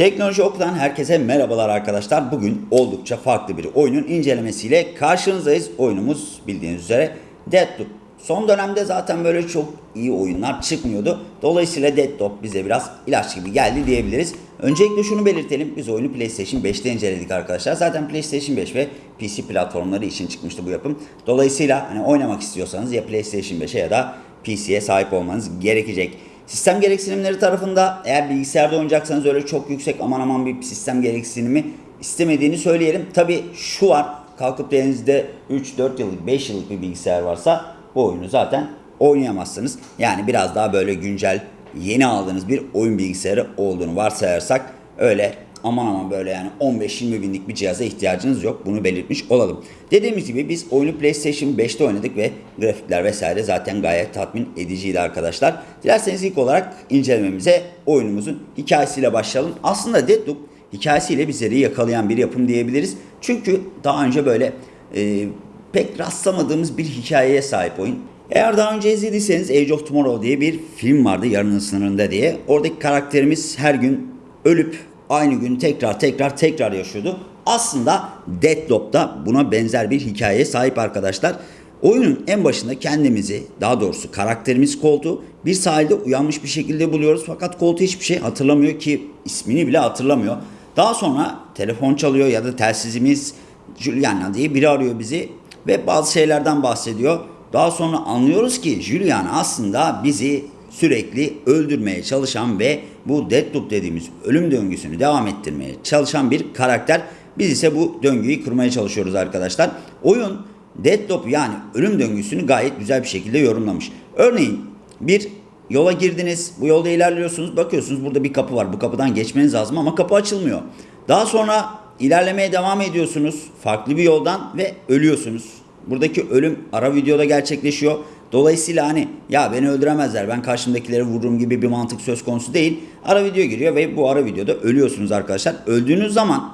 Teknoloji Oku'dan herkese merhabalar arkadaşlar. Bugün oldukça farklı bir oyunun incelemesiyle karşınızdayız. Oyunumuz bildiğiniz üzere Deathloop. Son dönemde zaten böyle çok iyi oyunlar çıkmıyordu. Dolayısıyla Deathloop bize biraz ilaç gibi geldi diyebiliriz. Öncelikle şunu belirtelim. Biz oyunu PlayStation 5'te inceledik arkadaşlar. Zaten PlayStation 5 ve PC platformları için çıkmıştı bu yapım. Dolayısıyla hani oynamak istiyorsanız ya PlayStation 5'e ya da PC'ye sahip olmanız gerekecek. Sistem gereksinimleri tarafında eğer bilgisayarda oynayacaksanız öyle çok yüksek aman aman bir sistem gereksinimi istemediğini söyleyelim. Tabi şu var kalkıp da elinizde 3-4 yıllık 5 yıllık bir bilgisayar varsa bu oyunu zaten oynayamazsınız. Yani biraz daha böyle güncel yeni aldığınız bir oyun bilgisayarı olduğunu varsayarsak öyle aman aman böyle yani 15-20 binlik bir cihaza ihtiyacınız yok. Bunu belirtmiş olalım. Dediğimiz gibi biz oyunu PlayStation 5'te oynadık ve grafikler vesaire zaten gayet tatmin ediciydi arkadaşlar. Dilerseniz ilk olarak incelememize oyunumuzun hikayesiyle başlayalım. Aslında Deathloop hikayesiyle bizleri yakalayan bir yapım diyebiliriz. Çünkü daha önce böyle e, pek rastlamadığımız bir hikayeye sahip oyun. Eğer daha önce izlediyseniz Age of Tomorrow diye bir film vardı yarının sınırında diye. Oradaki karakterimiz her gün ölüp aynı gün tekrar tekrar tekrar yaşıyordu. Aslında Deathloop da buna benzer bir hikayeye sahip arkadaşlar. Oyunun en başında kendimizi, daha doğrusu karakterimiz koltuğu bir sahilde uyanmış bir şekilde buluyoruz. Fakat koltuğu hiçbir şey hatırlamıyor ki ismini bile hatırlamıyor. Daha sonra telefon çalıyor ya da telsizimiz Juliana diye biri arıyor bizi ve bazı şeylerden bahsediyor. Daha sonra anlıyoruz ki Juliana aslında bizi sürekli öldürmeye çalışan ve bu Deathloop dediğimiz ölüm döngüsünü devam ettirmeye çalışan bir karakter. Biz ise bu döngüyü kırmaya çalışıyoruz arkadaşlar. Oyun Deathloop yani ölüm döngüsünü gayet güzel bir şekilde yorumlamış. Örneğin bir yola girdiniz, bu yolda ilerliyorsunuz, bakıyorsunuz burada bir kapı var. Bu kapıdan geçmeniz lazım ama kapı açılmıyor. Daha sonra ilerlemeye devam ediyorsunuz farklı bir yoldan ve ölüyorsunuz. Buradaki ölüm ara videoda gerçekleşiyor. Dolayısıyla hani ya beni öldüremezler ben karşımdakileri vururum gibi bir mantık söz konusu değil. Ara video giriyor ve bu ara videoda ölüyorsunuz arkadaşlar. Öldüğünüz zaman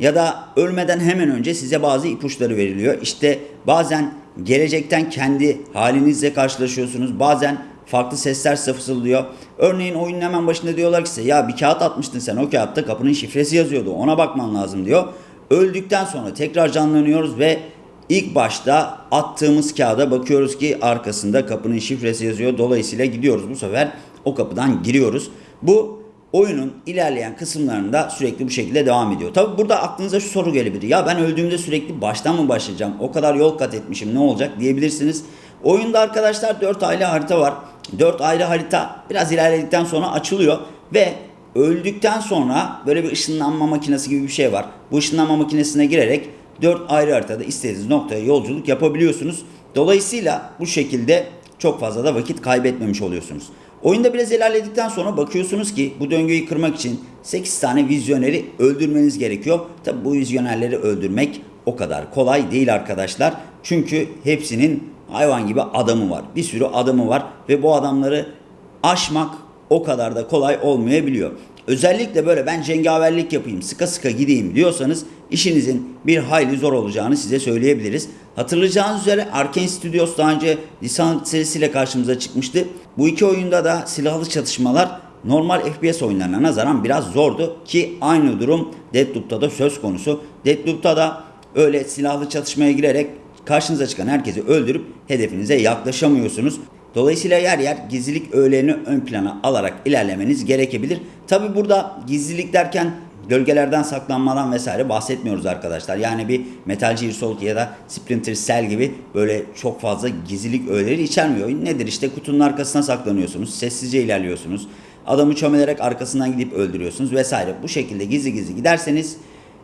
ya da ölmeden hemen önce size bazı ipuçları veriliyor. İşte bazen gelecekten kendi halinizle karşılaşıyorsunuz. Bazen farklı sesler fısıldıyor. Örneğin oyunun hemen başında diyorlar ki size ya bir kağıt atmıştın sen o kağıtta kapının şifresi yazıyordu ona bakman lazım diyor. Öldükten sonra tekrar canlanıyoruz ve ilk başta attığımız kağıda bakıyoruz ki arkasında kapının şifresi yazıyor. Dolayısıyla gidiyoruz bu sefer o kapıdan giriyoruz. Bu oyunun ilerleyen kısımlarında sürekli bu şekilde devam ediyor. Tabi burada aklınıza şu soru gelebilir. Ya ben öldüğümde sürekli baştan mı başlayacağım? O kadar yol kat etmişim ne olacak diyebilirsiniz. Oyunda arkadaşlar 4 ayrı harita var. 4 ayrı harita biraz ilerledikten sonra açılıyor ve öldükten sonra böyle bir ışınlanma makinesi gibi bir şey var. Bu ışınlanma makinesine girerek 4 ayrı haritada istediğiniz noktaya yolculuk yapabiliyorsunuz. Dolayısıyla bu şekilde çok fazla da vakit kaybetmemiş oluyorsunuz. Oyunda biraz ilerledikten sonra bakıyorsunuz ki bu döngüyü kırmak için 8 tane vizyoneri öldürmeniz gerekiyor. Tabi bu vizyonerleri öldürmek o kadar kolay değil arkadaşlar. Çünkü hepsinin hayvan gibi adamı var. Bir sürü adamı var ve bu adamları aşmak o kadar da kolay olmayabiliyor. Özellikle böyle ben cengaverlik yapayım, sıka sıka gideyim diyorsanız işinizin bir hayli zor olacağını size söyleyebiliriz. Hatırlayacağınız üzere Arkane Studios daha önce Dishonored serisiyle karşımıza çıkmıştı. Bu iki oyunda da silahlı çatışmalar normal FPS oyunlarına nazaran biraz zordu ki aynı durum Deathloop'ta da söz konusu. Deathloop'ta da öyle silahlı çatışmaya girerek karşınıza çıkan herkesi öldürüp hedefinize yaklaşamıyorsunuz. Dolayısıyla yer yer gizlilik öğelerini ön plana alarak ilerlemeniz gerekebilir. Tabi burada gizlilik derken gölgelerden saklanmadan vesaire bahsetmiyoruz arkadaşlar. Yani bir Metal Gear Solid ya da Splinter Cell gibi böyle çok fazla gizlilik öğeleri içermiyor. Nedir işte kutunun arkasına saklanıyorsunuz, sessizce ilerliyorsunuz. Adamı çömelerek arkasından gidip öldürüyorsunuz vesaire. Bu şekilde gizli gizli giderseniz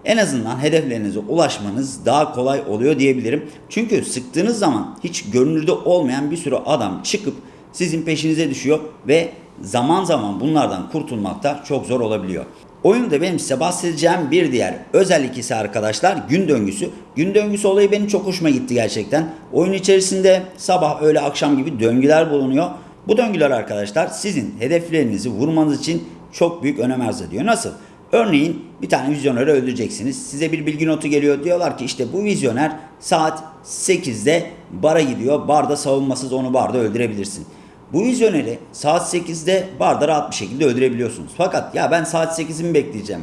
en azından hedeflerinize ulaşmanız daha kolay oluyor diyebilirim. Çünkü sıktığınız zaman hiç görünürde olmayan bir sürü adam çıkıp sizin peşinize düşüyor ve zaman zaman bunlardan kurtulmak da çok zor olabiliyor. Oyunda benim size bahsedeceğim bir diğer özellik ise arkadaşlar gün döngüsü. Gün döngüsü olayı benim çok hoşuma gitti gerçekten. Oyun içerisinde sabah öğle akşam gibi döngüler bulunuyor. Bu döngüler arkadaşlar sizin hedeflerinizi vurmanız için çok büyük önem arz ediyor. Nasıl? Örneğin bir tane vizyoneri öldüreceksiniz. Size bir bilgi notu geliyor. Diyorlar ki işte bu vizyoner saat 8'de bara gidiyor. Barda savunmasız onu barda öldürebilirsin. Bu vizyoneri saat 8'de barda rahat bir şekilde öldürebiliyorsunuz. Fakat ya ben saat 8'i mi bekleyeceğim?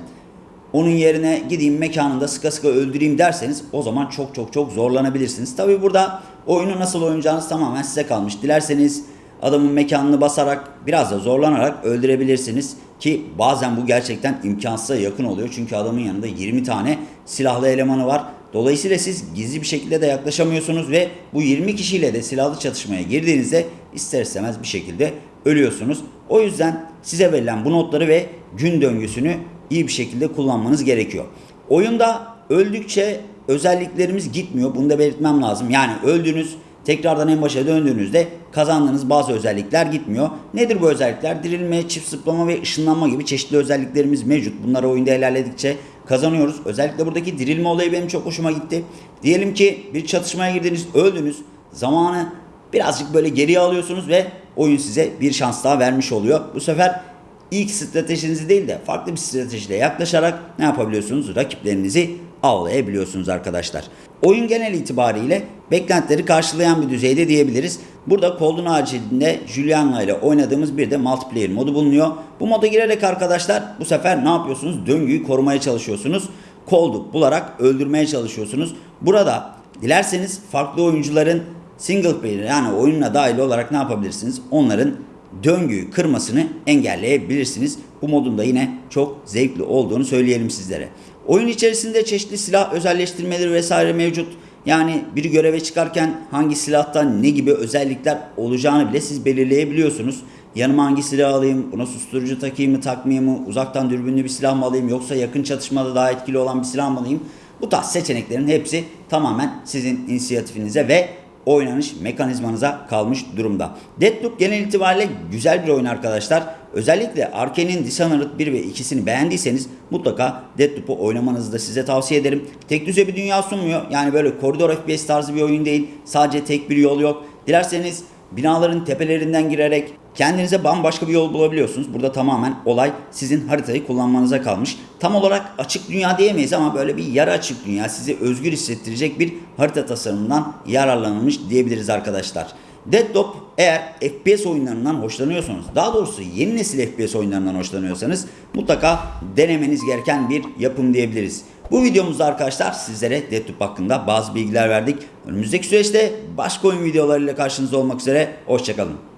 Onun yerine gideyim mekanında sıka sıka öldüreyim derseniz o zaman çok çok çok zorlanabilirsiniz. Tabi burada oyunu nasıl oynayacağınız tamamen size kalmış. Dilerseniz adamın mekanını basarak biraz da zorlanarak öldürebilirsiniz. Ki bazen bu gerçekten imkansıza yakın oluyor. Çünkü adamın yanında 20 tane silahlı elemanı var. Dolayısıyla siz gizli bir şekilde de yaklaşamıyorsunuz ve bu 20 kişiyle de silahlı çatışmaya girdiğinizde ister istemez bir şekilde ölüyorsunuz. O yüzden size verilen bu notları ve gün döngüsünü iyi bir şekilde kullanmanız gerekiyor. Oyunda öldükçe özelliklerimiz gitmiyor. Bunu da belirtmem lazım. Yani öldüğünüz tekrardan en başa döndüğünüzde kazandığınız bazı özellikler gitmiyor. Nedir bu özellikler? Dirilme, çift zıplama ve ışınlanma gibi çeşitli özelliklerimiz mevcut. Bunları oyunda ilerledikçe kazanıyoruz. Özellikle buradaki dirilme olayı benim çok hoşuma gitti. Diyelim ki bir çatışmaya girdiniz, öldünüz. Zamanı birazcık böyle geriye alıyorsunuz ve oyun size bir şans daha vermiş oluyor. Bu sefer ilk stratejinizi değil de farklı bir stratejiyle yaklaşarak ne yapabiliyorsunuz? Rakiplerinizi avlayabiliyorsunuz arkadaşlar. Oyun genel itibariyle beklentileri karşılayan bir düzeyde diyebiliriz. Burada Cold'un acilinde Juliana ile oynadığımız bir de multiplayer modu bulunuyor. Bu moda girerek arkadaşlar bu sefer ne yapıyorsunuz? Döngüyü korumaya çalışıyorsunuz. Cold'u bularak öldürmeye çalışıyorsunuz. Burada dilerseniz farklı oyuncuların single player yani oyununa dahil olarak ne yapabilirsiniz? Onların döngüyü kırmasını engelleyebilirsiniz. Bu modun da yine çok zevkli olduğunu söyleyelim sizlere. Oyun içerisinde çeşitli silah özelleştirmeleri vesaire mevcut. Yani bir göreve çıkarken hangi silahtan ne gibi özellikler olacağını bile siz belirleyebiliyorsunuz. Yanıma hangi silah alayım, buna susturucu takayım mı takmayayım mı, uzaktan dürbünlü bir silah mı alayım yoksa yakın çatışmada daha etkili olan bir silah mı alayım? Bu tarz seçeneklerin hepsi tamamen sizin inisiyatifinize ve oynanış mekanizmanıza kalmış durumda. Deathloop genel itibariyle güzel bir oyun arkadaşlar. Özellikle Arkane'in Dishonored 1 ve 2'sini beğendiyseniz mutlaka Deathloop'u oynamanızı da size tavsiye ederim. Tek düze bir dünya sunmuyor. Yani böyle koridor FPS tarzı bir oyun değil. Sadece tek bir yol yok. Dilerseniz binaların tepelerinden girerek kendinize bambaşka bir yol bulabiliyorsunuz. Burada tamamen olay sizin haritayı kullanmanıza kalmış. Tam olarak açık dünya diyemeyiz ama böyle bir yarı açık dünya sizi özgür hissettirecek bir harita tasarımından yararlanılmış diyebiliriz arkadaşlar. Deadloop eğer FPS oyunlarından hoşlanıyorsanız, daha doğrusu yeni nesil FPS oyunlarından hoşlanıyorsanız mutlaka denemeniz gereken bir yapım diyebiliriz. Bu videomuzda arkadaşlar sizlere Deathloop hakkında bazı bilgiler verdik. Önümüzdeki süreçte başka oyun videolarıyla karşınızda olmak üzere. Hoşçakalın.